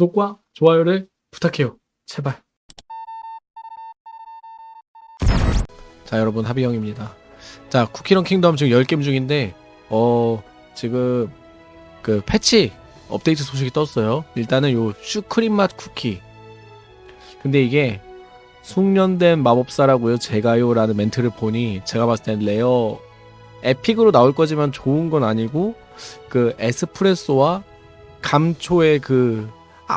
구독과 좋아요를 부탁해요. 제발. 자, 여러분 하비형입니다. 자, 쿠키런 킹덤 지금 열게임 중인데 어, 지금 그 패치 업데이트 소식이 떴어요. 일단은 요 슈크림 맛 쿠키. 근데 이게 숙련된 마법사라고요. 제가요라는 멘트를 보니 제가 봤을 땐 rare epic으로 나올 거지만 좋은 건 아니고 그 에스프레소와 감초의 그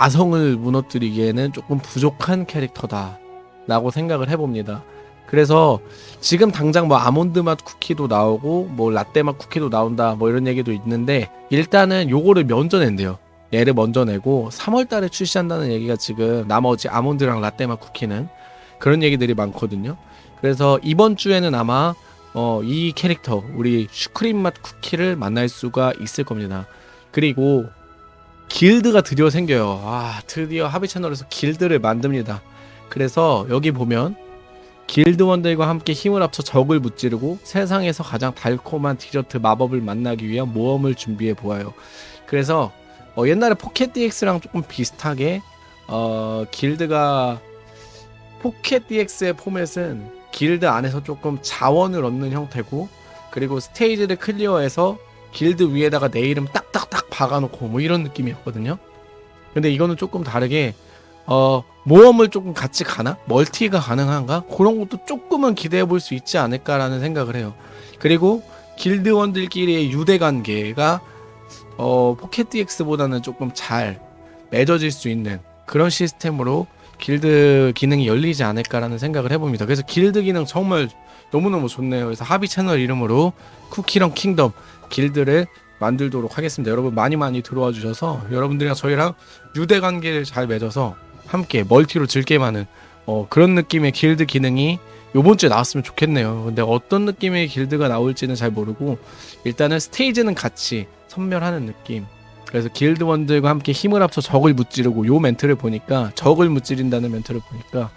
아성을 무너뜨리기에는 조금 부족한 캐릭터다 라고 생각을 해봅니다. 그래서 지금 당장 뭐 아몬드 맛 쿠키도 나오고 뭐 라떼 맛 쿠키도 나온다 뭐 이런 얘기도 있는데 일단은 요거를 먼저 낸대요. 얘를 먼저 내고 3월 달에 출시한다는 얘기가 지금 나머지 아몬드랑 라떼 맛 쿠키는 그런 얘기들이 많거든요. 그래서 이번 주에는 아마 어, 이 캐릭터 우리 슈크림 맛 쿠키를 만날 수가 있을 겁니다. 그리고 길드가 드디어 생겨요. 아, 드디어 하비 채널에서 길드를 만듭니다. 그래서 여기 보면 길드원들과 함께 힘을 합쳐 적을 무찌르고 세상에서 가장 달콤한 디저트 마법을 만나기 위한 모험을 준비해 보아요. 그래서 어, 옛날에 포켓 DX랑 조금 비슷하게 어, 길드가 포켓 DX의 포맷은 길드 안에서 조금 자원을 얻는 형태고 그리고 스테이지를 클리어해서 길드 위에다가 내 이름 딱딱딱 박아놓고 뭐 이런 느낌이었거든요. 근데 이거는 조금 다르게 어 모험을 조금 같이 가나 멀티가 가능한가 그런 것도 조금은 기대해 볼 수 있지 않을까라는 생각을 해요. 그리고 길드원들끼리의 유대 관계가 어 포켓 DX보다는 조금 잘 맺어질 수 있는 그런 시스템으로 길드 기능이 열리지 않을까라는 생각을 해봅니다. 그래서 길드 기능 정말 너무너무 좋네요. 그래서 하비 채널 이름으로 쿠키런 킹덤 길드를 만들도록 하겠습니다. 여러분 많이 많이 들어와 주셔서 여러분들이랑 저희랑 유대 관계를 잘 맺어서 함께 멀티로 즐게임하는 어, 그런 느낌의 길드 기능이 요번 주에 나왔으면 좋겠네요. 근데 어떤 느낌의 길드가 나올지는 잘 모르고 일단은 스테이지는 같이 섬멸하는 느낌. 그래서 길드원들과 함께 힘을 합쳐 적을 무찌르고 요 멘트를 보니까 적을 무찌른다는 멘트를 보니까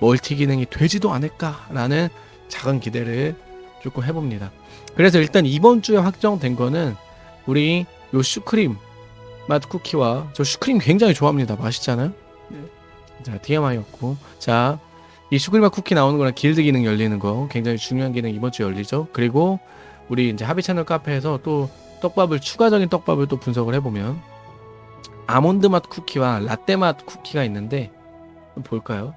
멀티 기능이 되지도 않을까라는 작은 기대를 조금 해봅니다. 그래서 일단 이번 주에 확정된 거는 우리 요 슈크림 맛 쿠키와 저 슈크림 굉장히 좋아합니다. 맛있잖아요. 자 TMI였고 자 이 슈크림 맛 쿠키 나오는 거랑 길드 기능 열리는 거 굉장히 중요한 기능 이번 주에 열리죠. 그리고 우리 이제 하비 채널 카페에서 또 떡밥을 추가적인 떡밥을 또 분석을 해보면 아몬드 맛 쿠키와 라떼 맛 쿠키가 있는데 볼까요?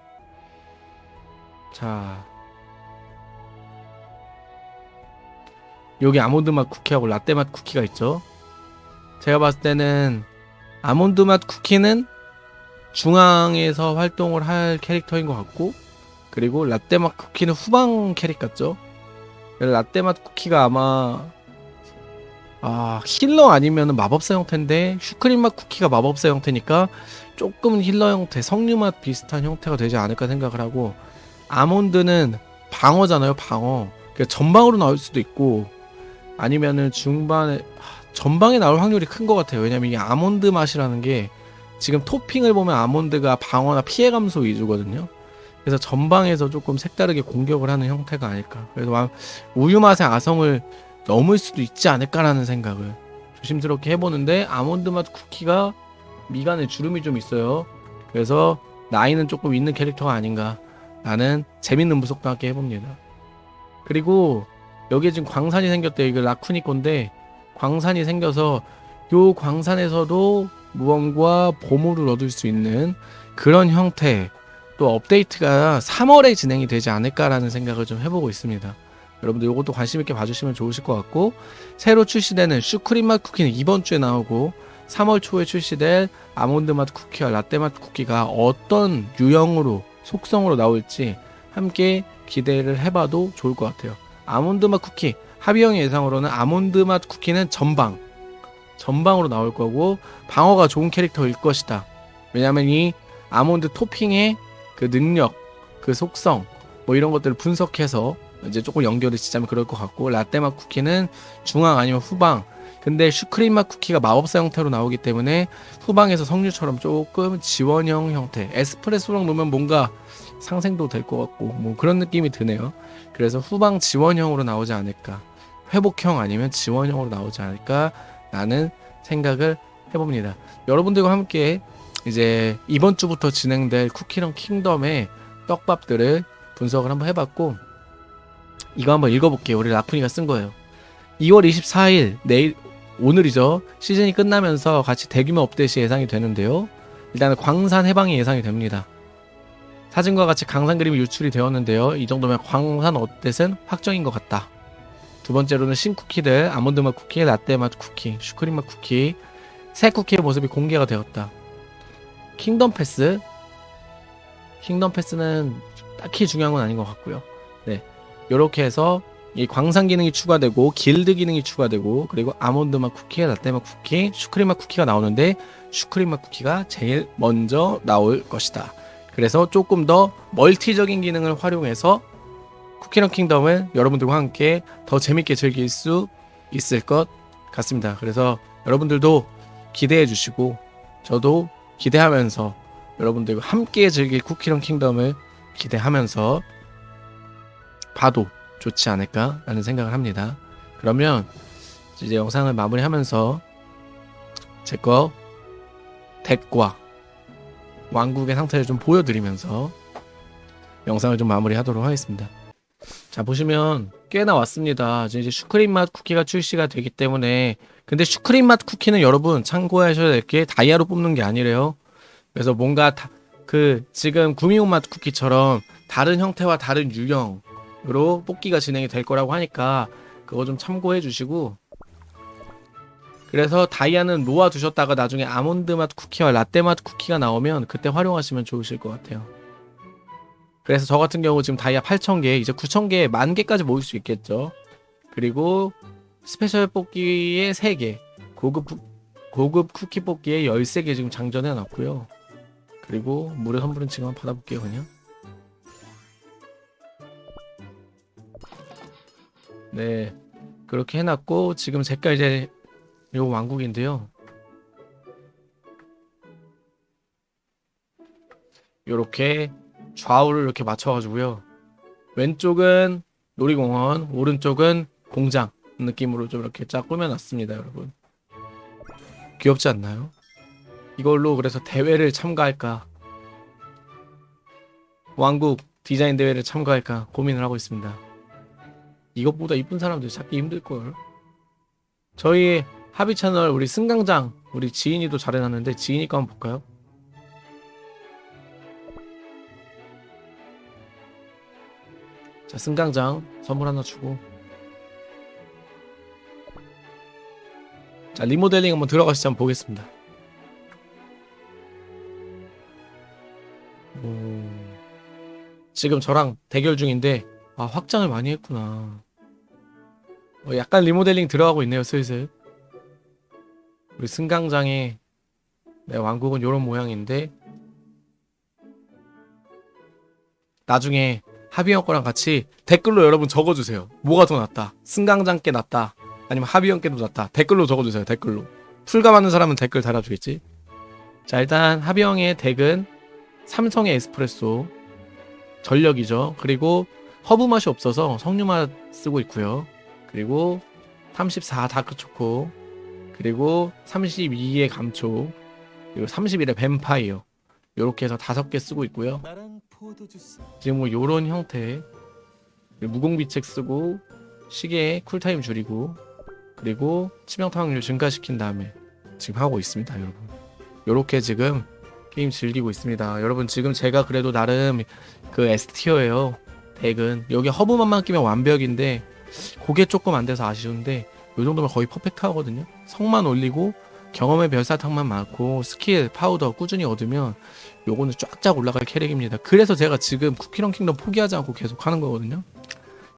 자 여기 아몬드 맛 쿠키하고 라떼 맛 쿠키가 있죠. 제가 봤을 때는 아몬드 맛 쿠키는 중앙에서 활동을 할 캐릭터인 것 같고 그리고 라떼 맛 쿠키는 후방 캐릭 같죠. 라떼 맛 쿠키가 아마 아 healer 아니면 마법사 형태인데 슈크림 맛 쿠키가 마법사 형태니까 조금 healer 형태 석류 맛 비슷한 형태가 되지 않을까 생각을 하고 아몬드는 방어잖아요 방어. 그러니까 전방으로 나올 수도 있고 아니면은 중반에 하, 전방에 나올 확률이 큰 것 같아요. 왜냐면 이 아몬드 맛이라는 게 지금 토핑을 보면 아몬드가 방어나 피해 감소 위주거든요. 그래서 전방에서 조금 색다르게 공격을 하는 형태가 아닐까. 그래서 우유 맛의 아성을 넘을 수도 있지 않을까라는 생각을 조심스럽게 해보는데 아몬드 맛 쿠키가 미간에 주름이 좀 있어요. 그래서 나이는 조금 있는 캐릭터가 아닌가 라는 재밌는 무속도 함께 해봅니다. 그리고 여기에 지금 광산이 생겼대요. 이거 라쿠니 건데 광산이 생겨서 요 광산에서도 무언과 보물을 얻을 수 있는 그런 형태 또 업데이트가 3월에 진행이 되지 않을까라는 생각을 좀 해보고 있습니다. 여러분들 이것도 관심 있게 봐주시면 좋으실 것 같고 새로 출시되는 슈크림 맛 쿠키는 이번 주에 나오고 3월 초에 출시될 아몬드 맛 쿠키와 라떼 맛 쿠키가 어떤 유형으로 속성으로 나올지 함께 기대를 해봐도 좋을 것 같아요. 아몬드 맛 쿠키 하비형의 예상으로는 아몬드 맛 쿠키는 전방 전방으로 나올 거고 방어가 좋은 캐릭터일 것이다. 왜냐면 이 아몬드 토핑의 그 능력, 그 속성 뭐 이런 것들을 분석해서 이제 조금 연결을 짓자면 그럴 것 같고 라떼 맛 쿠키는 중앙 아니면 후방. 근데 슈크림 맛 쿠키가 마법사 형태로 나오기 때문에 후방에서 석류처럼 조금 지원형 형태 에스프레소랑 놓으면 뭔가 상생도 될 것 같고 뭐 그런 느낌이 드네요. 그래서 후방 지원형으로 나오지 않을까. 회복형 아니면 지원형으로 나오지 않을까 라는 생각을 해봅니다. 여러분들과 함께 이제 이번 주부터 진행될 쿠키런 킹덤의 떡밥들을 분석을 한번 해봤고 이거 한번 읽어볼게요. 우리 라푼이가 쓴 거예요. 2월 24일 내일 오늘이죠. 시즌이 끝나면서 같이 대규모 업데이트 예상이 되는데요. 일단은 광산 해방이 예상이 됩니다. 사진과 같이 광산 그림이 유출이 되었는데요. 이 정도면 광산 업데이트는 확정인 것 같다. 두 번째로는 신쿠키들, 아몬드 맛 쿠키, 라떼 맛 쿠키, 슈크림 맛 쿠키, 새 쿠키의 모습이 공개가 되었다. 킹덤 패스. 킹덤 패스는 딱히 중요한 건 아닌 것 같고요. 네. 요렇게 해서 이 광산 기능이 추가되고 길드 기능이 추가되고 그리고 아몬드 맛 쿠키, 라떼 맛 쿠키, 슈크림 맛 쿠키가 나오는데 슈크림 맛 쿠키가 제일 먼저 나올 것이다. 그래서 조금 더 멀티적인 기능을 활용해서 쿠키런 킹덤을 여러분들과 함께 더 재밌게 즐길 수 있을 것 같습니다. 그래서 여러분들도 기대해 주시고 저도 기대하면서 여러분들과 함께 즐길 쿠키런 킹덤을 기대하면서 봐도 좋지 않을까라는 생각을 합니다. 그러면 이제 영상을 마무리하면서 제 거 덱과 왕국의 상태를 좀 보여드리면서 영상을 좀 마무리하도록 하겠습니다. 자 보시면 꽤나 왔습니다. 이제 슈크림 맛 쿠키가 출시가 되기 때문에 근데 슈크림 맛 쿠키는 여러분 참고하셔야 될 게 다이아로 뽑는 게 아니래요. 그래서 뭔가 다, 그 지금 구미호 맛 쿠키처럼 다른 형태와 다른 유형 으로 뽑기가 진행이 될 거라고 하니까 그거 좀 참고해 주시고 그래서 다이아는 놓아 두셨다가 나중에 아몬드 맛 쿠키와 라떼 맛 쿠키가 나오면 그때 활용하시면 좋으실 것 같아요. 그래서 저 같은 경우 지금 다이아 8,000개, 이제 9,000개, 만 개까지 모일 수 있겠죠. 그리고 스페셜 뽑기에 3개, 고급 푸- 고급 쿠키 뽑기에 13개 지금 장전해 놨고요. 그리고 무료 선물은 지금 받아볼게요, 그냥. 네. 그렇게 해놨고, 지금 제가 이제 요 왕국인데요. 요렇게 좌우를 이렇게 맞춰가지고요. 왼쪽은 놀이공원, 오른쪽은 공장 느낌으로 좀 이렇게 쫙 꾸며놨습니다, 여러분. 귀엽지 않나요? 이걸로 그래서 대회를 참가할까, 왕국 디자인 대회를 참가할까 고민을 하고 있습니다. 이것보다 이쁜 사람들 찾기 힘들걸. 저희 합의 채널 우리 승강장 우리 지인이도 잘 해놨는데 지인이 거 한번 볼까요? 자 승강장 선물 하나 주고 자 리모델링 한번 들어가시죠 한번 보겠습니다 오, 지금 저랑 대결 중인데 아 확장을 많이 했구나 어, 약간 리모델링 들어가고 있네요 슬슬 우리 승강장의 네, 왕국은 이런 모양인데 나중에 하비형 거랑 같이 댓글로 여러분 적어주세요. 뭐가 더 낫다? 승강장 께 낫다? 아니면 하비형 께도 낫다? 댓글로 적어주세요. 댓글로. 풀감하는 사람은 댓글 달아주겠지? 자 일단 하비형의 덱은 삼성의 에스프레소 전력이죠. 그리고 허브 맛이 없어서 석류 맛 쓰고 있고요. 그리고 34 다크초코 그리고 32의 감초 그리고 31의 뱀파이어. 요렇게 해서 다섯 개 쓰고 있고요. 지금 뭐 요런 형태. 무공비책 쓰고 시계 cool time 줄이고 그리고 치명타 확률 증가시킨 다음에 지금 하고 있습니다 여러분. 요렇게 지금 게임 즐기고 있습니다. 여러분 지금 제가 그래도 나름 그 S tier예요 덱은 여기 허브맛만 끼면 완벽인데 그게 조금 안 돼서 아쉬운데 요 정도면 거의 perfect 하거든요 성만 올리고 경험의 별사탕만 많고 스킬 파우더 꾸준히 얻으면 요거는 쫙쫙 올라갈 캐릭입니다. 그래서 제가 지금 쿠키런 킹덤 포기하지 않고 계속 하는 거거든요.